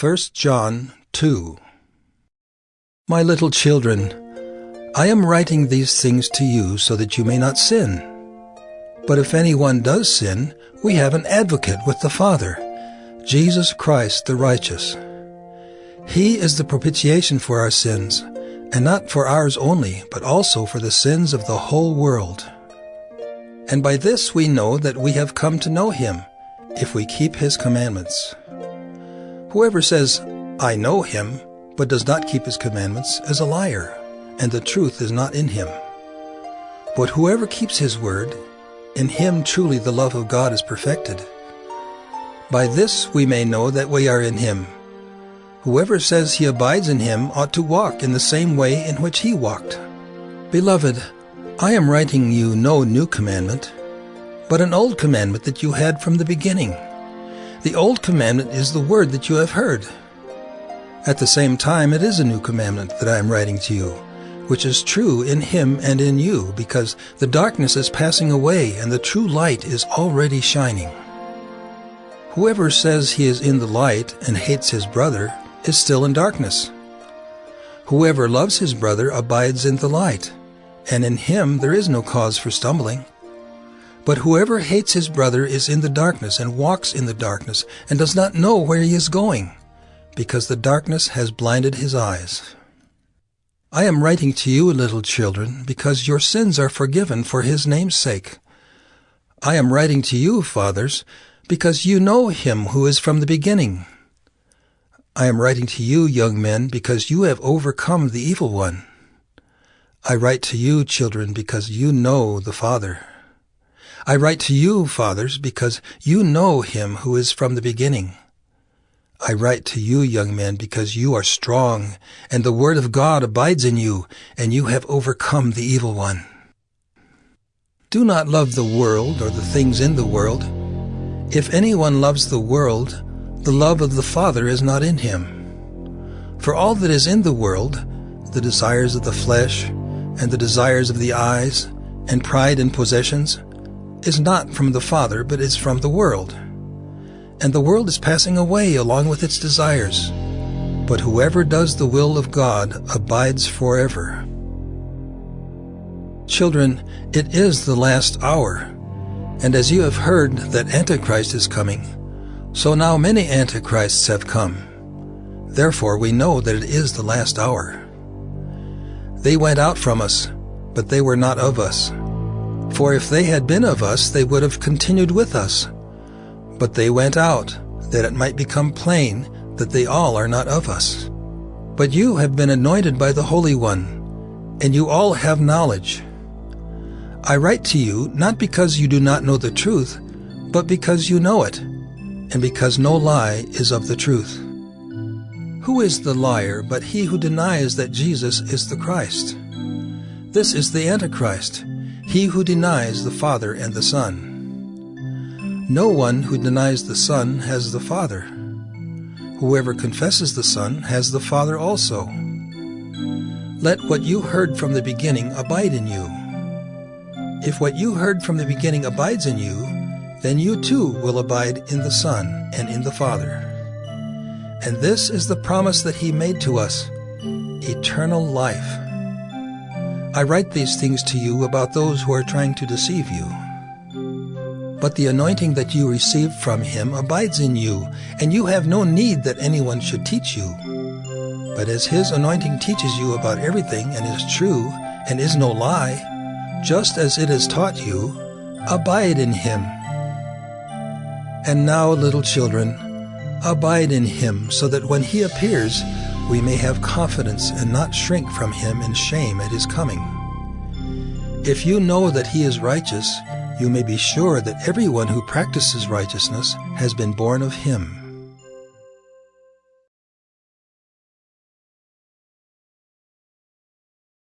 1 John 2 My little children, I am writing these things to you so that you may not sin. But if anyone does sin, we have an advocate with the Father, Jesus Christ the righteous. He is the propitiation for our sins, and not for ours only, but also for the sins of the whole world. And by this we know that we have come to know him, if we keep his commandments. Whoever says, I know him, but does not keep his commandments, is a liar, and the truth is not in him. But whoever keeps his word, in him truly the love of God is perfected. By this we may know that we are in him. Whoever says he abides in him ought to walk in the same way in which he walked. Beloved, I am writing you no new commandment, but an old commandment that you had from the beginning. The old commandment is the word that you have heard. At the same time, it is a new commandment that I am writing to you, which is true in him and in you, because the darkness is passing away and the true light is already shining. Whoever says he is in the light and hates his brother is still in darkness. Whoever loves his brother abides in the light, and in him there is no cause for stumbling. But whoever hates his brother is in the darkness and walks in the darkness and does not know where he is going, because the darkness has blinded his eyes. I am writing to you, little children, because your sins are forgiven for his name's sake. I am writing to you, fathers, because you know him who is from the beginning. I am writing to you, young men, because you have overcome the evil one. I write to you, children, because you know the Father. I write to you, fathers, because you know him who is from the beginning. I write to you, young men, because you are strong, and the word of God abides in you, and you have overcome the evil one. Do not love the world or the things in the world. If anyone loves the world, the love of the Father is not in him. For all that is in the world, the desires of the flesh, and the desires of the eyes, and pride in possessions, is not from the Father, but is from the world. And the world is passing away along with its desires. But whoever does the will of God abides forever. Children, it is the last hour. And as you have heard that Antichrist is coming, so now many Antichrists have come. Therefore we know that it is the last hour. They went out from us, but they were not of us. For if they had been of us, they would have continued with us. But they went out, that it might become plain that they all are not of us. But you have been anointed by the Holy One, and you all have knowledge. I write to you not because you do not know the truth, but because you know it, and because no lie is of the truth. Who is the liar but he who denies that Jesus is the Christ? This is the Antichrist, he who denies the Father and the Son. No one who denies the Son has the Father. Whoever confesses the Son has the Father also. Let what you heard from the beginning abide in you. If what you heard from the beginning abides in you, then you too will abide in the Son and in the Father. And this is the promise that He made to us eternal life. I write these things to you about those who are trying to deceive you. But the anointing that you received from him abides in you, and you have no need that anyone should teach you. But as his anointing teaches you about everything and is true and is no lie, just as it has taught you, abide in him. And now, little children, abide in him so that when he appears, we may have confidence and not shrink from him in shame at his coming. If you know that he is righteous, you may be sure that everyone who practices righteousness has been born of him.